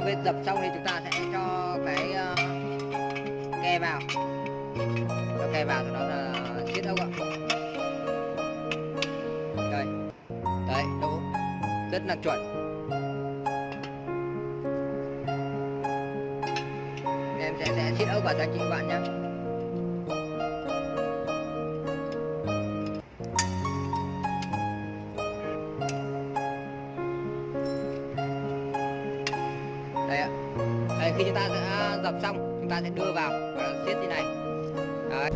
bên vết dập xong thì chúng ta sẽ cho cái ờ, uh, ke vào. Cho ke vào sau đó là siết ốc ạ. Đây đấy đỗ rất là chuẩn. Em sẽ sẽ siết ốc vào cho anh chị bạn nhé xong chúng ta sẽ đưa vào và siết như này. Đấy.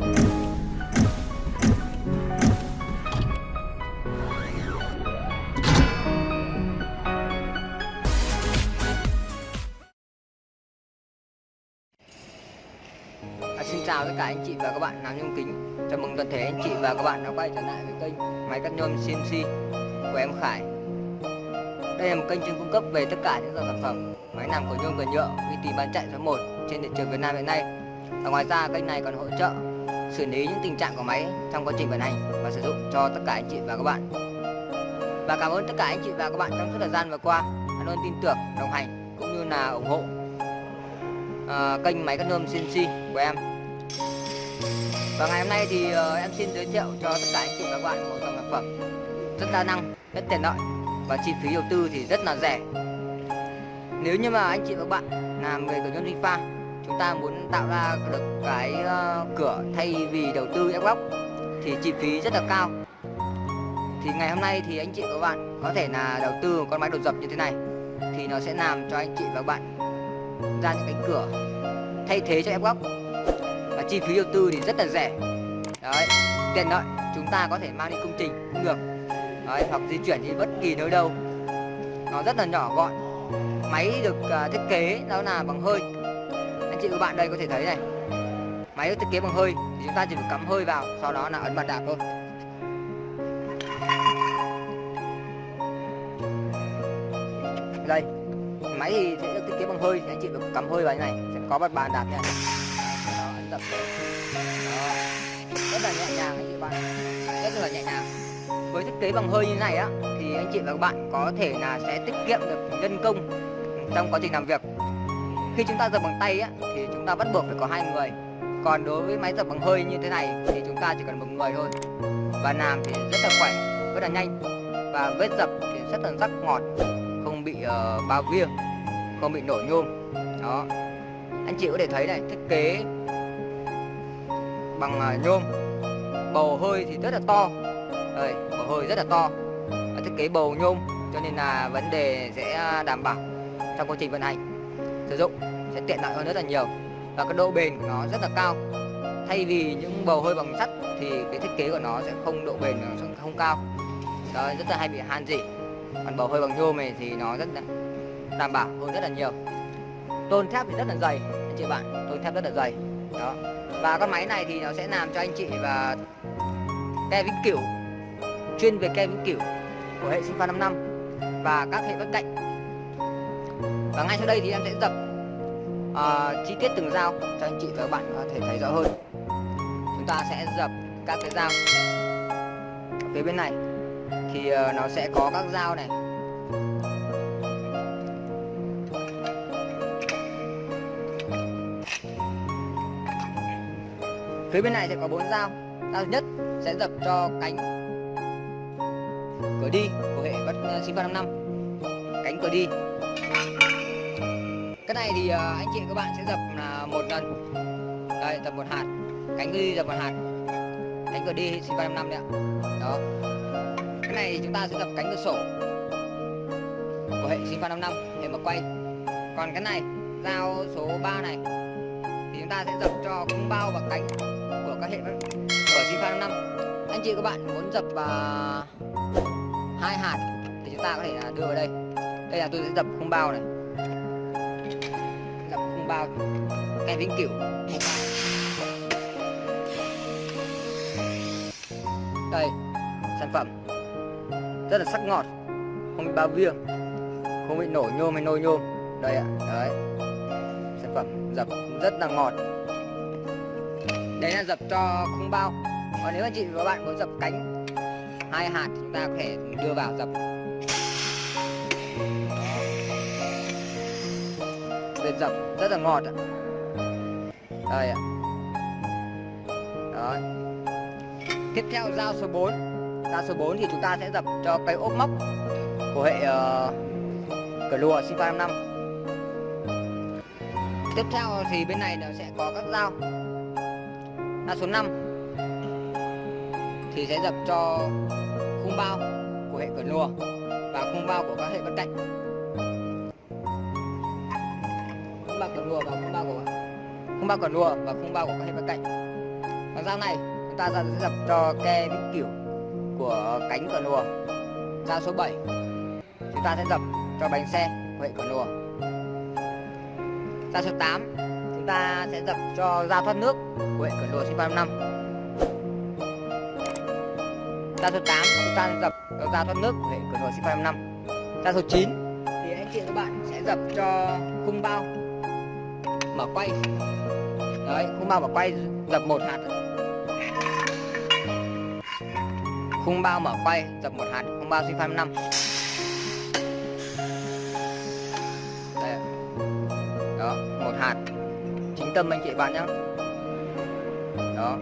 À, xin chào tất cả anh chị và các bạn làm nhôm kính. Chào mừng toàn thể anh chị và các bạn đã quay trở lại với kênh máy cắt nhôm CNC của em Khải. Đây là một kênh chuyên cung cấp về tất cả những dòng sản phẩm máy làm của nhôm và nhựa uy tín bán chạy số 1 trên thị trường Việt Nam hiện nay. Và ngoài ra kênh này còn hỗ trợ xử lý những tình trạng của máy trong quá trình vận hành và sử dụng cho tất cả anh chị và các bạn. Và cảm ơn tất cả anh chị và các bạn trong suốt thời gian vừa qua đã luôn tin tưởng, đồng hành cũng như là ủng hộ uh, kênh máy cắt nhôm CNC của em. Và ngày hôm nay thì uh, em xin giới thiệu cho tất cả anh chị và các bạn một dòng sản phẩm rất đa năng, rất tiện lợi và chi phí đầu tư thì rất là rẻ nếu như mà anh chị và các bạn làm nghề cửa nhôm sinh pha chúng ta muốn tạo ra được cái ờ, cửa thay vì đầu tư ép góc thì chi phí rất là cao. Thì ngày hôm nay thì anh chị và các bạn có thể là đầu tư một con máy đột dập như thế này thì nó sẽ làm cho anh chị và các bạn ra những cánh cửa thay thế cho ép góc. Và chi phí đầu tư thì rất là rẻ. Đấy tiện lợi chúng ta có thể mang đi công trình cũng được. Đấy, hoặc di chuyển đi bất kỳ nơi đâu. Nó rất là nhỏ gọn. Máy được uh, thiết kế đó là bằng hơi anh chị và các bạn đây có thể thấy này. Máy được thiết kế bằng hơi thì chúng ta chỉ việc cắm hơi vào sau đó là ấn bàn đạp thôi. Đây máy thì sẽ được thiết kế bằng hơi thì anh chị được cắm hơi vào như này sẽ có bật bàn đạp nha. Này đó, ấn đó. rất là nhẹ nhàng anh chị bạn. Rất là nhẹ nhàng. Với thiết kế bằng hơi như này á thì anh chị và các bạn có thể là sẽ tiết kiệm được nhân công trong quá trình làm việc khi chúng ta dập bằng tay á thì chúng ta bắt buộc phải có hai người. Còn đối với máy dập bằng hơi như thế này thì chúng ta chỉ cần một người thôi. Và làm thì rất là khỏe rất là nhanh. Và vết dập thì rất là sắc ngọt không bị uh, bao viêng không bị nổi nhôm. Đó. Anh chị có thể thấy này thiết kế bằng uh, nhôm. Bầu hơi thì rất là to. Đây bầu hơi rất là to. Và thiết kế bầu nhôm cho nên là vấn đề sẽ ờ, đảm bảo trong quá trình vận hành sử dụng sẽ tiện lợi hơn rất là nhiều và cái độ bền của nó rất là cao. Thay vì những bầu hơi bằng sắt thì cái thiết kế của nó sẽ không độ bền, nó sẽ không cao. Đó rất là hay bị han dỉ còn bầu hơi bằng nhôm này thì nó rất là đảm bảo hơn rất là nhiều. Tôn thép thì rất là dày, anh chị bạn, tôn thép rất là dày. Đó. Và con máy này thì nó sẽ làm cho anh chị và ke vĩnh cửu chuyên về ke vĩnh cửu của hệ sinh pha 5 năm và các hệ bất cạnh và ngay sau đây thì em sẽ dập uh, ờ, chi tiết từng dao cho anh chị và các bạn có thể thấy rõ hơn. Chúng ta sẽ dập các cái dao. Ở phía bên này thì uh, nó sẽ có các dao này. Phía bên này sẽ có bốn dao. Dao thứ nhất sẽ dập cho cánh cửa đi của hệ bất uh, sinh pha năm cánh cửa đi cái này thì ờ, anh chị các bạn sẽ dập là một lần. Đây dập một hạt. Cánh cửa đi dập một hạt. Cánh cửa đi sinh pha 5 năm đấy ạ. Đó. Cái này thì chúng ta sẽ dập cánh cửa sổ của hệ sinh pha năm năm để mà quay. Còn cái này dao số 3 này thì chúng ta sẽ dập cho cũng bao và cánh của các hệ của sinh pha 5 năm. Anh chị các bạn muốn dập uh, hai hạt thì chúng ta có thể là đưa vào đây. Đây là tôi sẽ dập khung bao này. Dập khung bao cái vĩnh cửu đây, sản phẩm. Rất là sắc ngọt. Không bị bao viêng không bị nổi nhôm hay nôi nhôm. Đây ạ, đấy. Sản phẩm dập rất là ngọt. Đấy là dập cho khung bao. Còn nếu anh chị và bạn muốn dập cánh hai hạt chúng ta có thể đưa vào dập. Dập rất là ngọt ạ. Đây ạ. Đó. Tiếp theo dao số 4 dao số 4 thì chúng ta sẽ dập cho cây ốp móc của hệ ờ, uh, cờ lùa sinh 55 tiếp theo thì bên này nó sẽ có các dao. Dao số 5 thì sẽ dập cho khung bao của hệ cửa lùa và khung bao của các hệ bên cạnh. Không bao cờ lùa và không bao của không bao cờ lùa và không bao của các hệ bên cạnh. Còn dao này, chúng ta sẽ dập cho ke vĩnh cửu của cánh cờ lùa. Dao số 7 chúng ta sẽ dập cho bánh xe của hệ cờ lùa. Dao số 8 chúng ta sẽ dập cho dao thoát nước của hệ cờ lùa sinh 35 dao số 8 chúng ta dập cho dao thoát nước của hệ cửa lùa sinh 35 dao số 9 thì anh chị và các bạn sẽ dập cho khung bao mở quay. Đấy, khung bao mở quay dập một hạt. Khung bao mở quay dập một hạt, khung bao sinh 35 đây đó, một hạt. Chính tâm anh chị bạn nhé đó.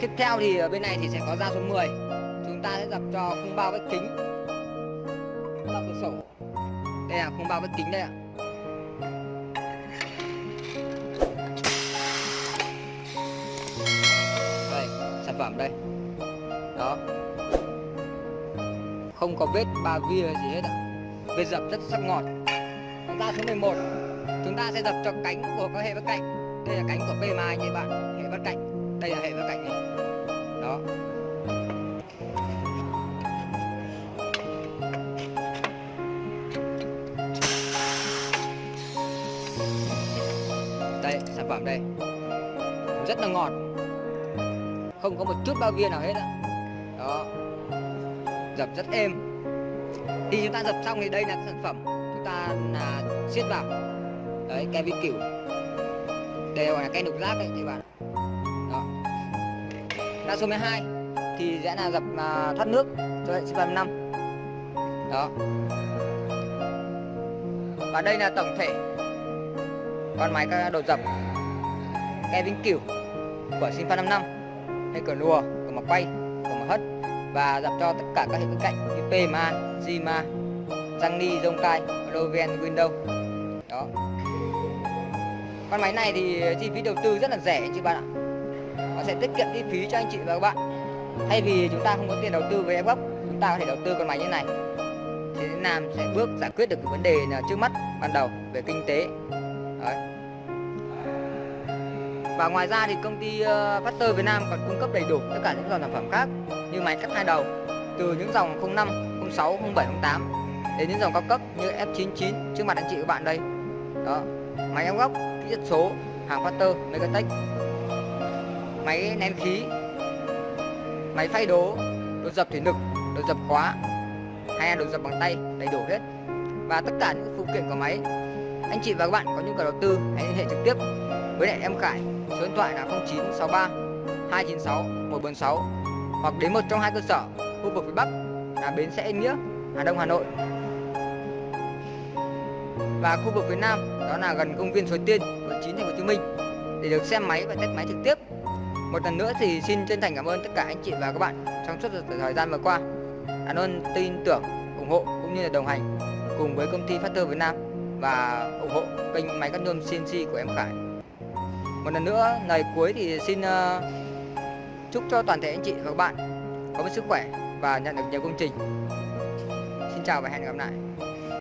Tiếp theo thì ở bên này thì sẽ có dao số 10 chúng ta sẽ dập cho khung bao vách kính là không bao bất kính đây ạ. Đây, sản phẩm đây. Đó. Không có vết ba via gì hết ạ. Vết dập rất sắc ngọt. Chúng ta số 11 chúng ta sẽ dập cho cánh của các hệ bất cạnh. Đây là cánh của bề mai nha bạn. Hệ bất cạnh. Đây là hệ bất cạnh này. Phẩm đây. Rất là ngọt. Không có một chút bao viên nào hết đó, đó. Dập rất êm. Khi chúng ta dập xong thì đây là sản phẩm chúng ta là siết vào. Đấy cái vi cửu. Đều là cái nục rác đấy thì bạn. Đó. Ra số 12 thì sẽ là dập uh, thoát nước cho hệ siêu năm. Đó. Và đây là tổng thể. Con máy các đồ dập ke vĩnh cửu của Sinfa 55 hay cờ lùa cờ mặt quay cờ mặt hất và dập cho tất cả các hệ bên cạnh như PMA, Zima, Zangni, Zongkai, Loven, Windows đó. Con máy này thì chi phí đầu tư rất là rẻ anh chị bạn ạ. Nó sẽ tiết kiệm chi phí cho anh chị và các bạn. Thay vì chúng ta không có tiền đầu tư với Xbox, chúng ta có thể đầu tư con máy như này. Thì làm sẽ bước giải quyết được cái vấn đề là trước mắt ban đầu về kinh tế và ngoài ra thì công ty ờ, Factor Việt Nam còn cung cấp đầy đủ tất cả những dòng sản phẩm khác như máy cắt hai đầu từ những dòng 05, 06, 07, 08 đến những dòng cao cấp như F99 trước mặt anh chị các bạn đây. Đó máy ép góc kỹ thuật số hàng Factor Megatech. Máy nén khí máy phay đố đồ dập thủy lực đồ dập khóa hay đồ dập bằng tay đầy đủ hết. Và tất cả những phụ kiện của máy anh chị và các bạn có nhu cầu đầu tư hãy liên hệ trực tiếp với lại em Khải số điện thoại là 0963 296 146 hoặc đến một trong hai cơ sở, khu vực phía Bắc là bến xe Yên Nghĩa, Hà Đông, Hà Nội. Và khu vực phía Nam đó là gần công viên Suối Tiên quận 9 thành phố Hồ Chí Minh. Để được xem máy và test máy trực tiếp. Một lần nữa thì xin chân thành cảm ơn tất cả anh chị và các bạn trong suốt thời gian vừa qua. Đã luôn tin tưởng, ủng hộ cũng như là đồng hành cùng với công ty Factor Việt Nam và ủng hộ kênh máy cắt nhôm CNC của em Khải một lần nữa lời cuối thì xin uh, chúc cho toàn thể anh chị và các bạn có một sức khỏe và nhận được nhiều công trình. Xin chào và hẹn gặp lại.